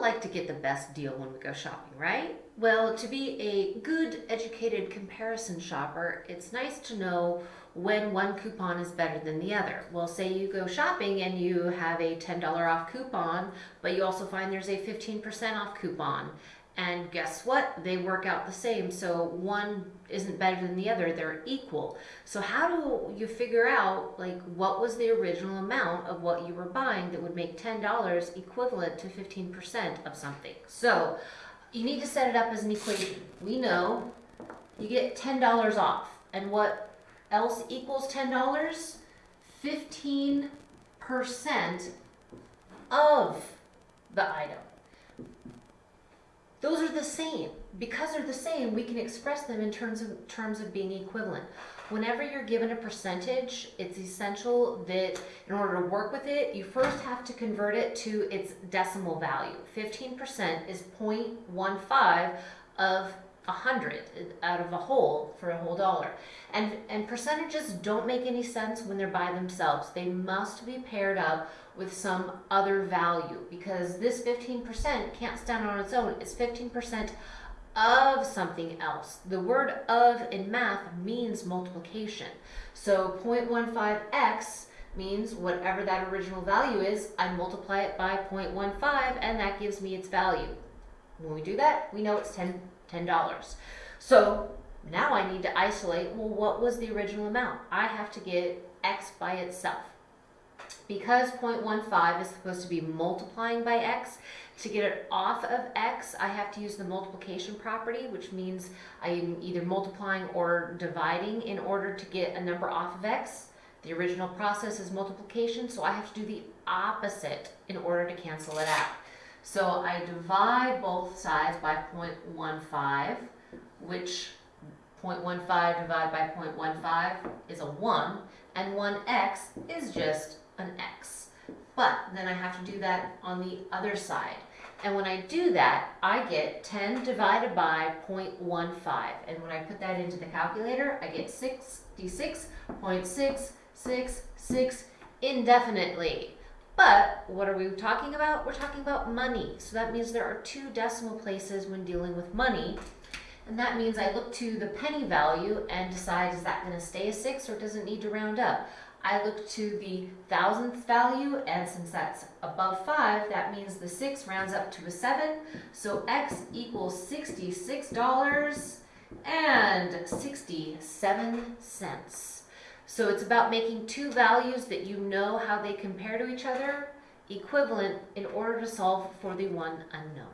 like to get the best deal when we go shopping, right? Well, to be a good, educated comparison shopper, it's nice to know when one coupon is better than the other. Well, say you go shopping and you have a $10 off coupon, but you also find there's a 15% off coupon. And guess what? They work out the same. So one isn't better than the other. They're equal. So how do you figure out like what was the original amount of what you were buying that would make $10 equivalent to 15% of something? So you need to set it up as an equation. We know you get $10 off. And what else equals $10? 15% of the item. Those are the same. Because they're the same, we can express them in terms of terms of being equivalent. Whenever you're given a percentage, it's essential that in order to work with it, you first have to convert it to its decimal value. 15% is 0.15 of 100 out of a whole for a whole dollar. And, and percentages don't make any sense when they're by themselves. They must be paired up with some other value because this 15% can't stand on its own. It's 15% of something else. The word of in math means multiplication. So 0.15x means whatever that original value is, I multiply it by 0.15 and that gives me its value. When we do that, we know it's 10, $10. So now I need to isolate, well, what was the original amount? I have to get x by itself. Because 0.15 is supposed to be multiplying by x, to get it off of x, I have to use the multiplication property, which means I am either multiplying or dividing in order to get a number off of x. The original process is multiplication, so I have to do the opposite in order to cancel it out. So I divide both sides by 0.15, which 0.15 divided by 0.15 is a 1, and 1x is just an x. But then I have to do that on the other side. And when I do that, I get 10 divided by 0.15. And when I put that into the calculator, I get 66.666 indefinitely. But what are we talking about? We're talking about money. So that means there are two decimal places when dealing with money. And that means I look to the penny value and decide is that going to stay a 6 or does it need to round up? I look to the thousandth value, and since that's above 5, that means the 6 rounds up to a 7. So x equals $66 and 67 cents. So it's about making two values that you know how they compare to each other equivalent in order to solve for the one unknown.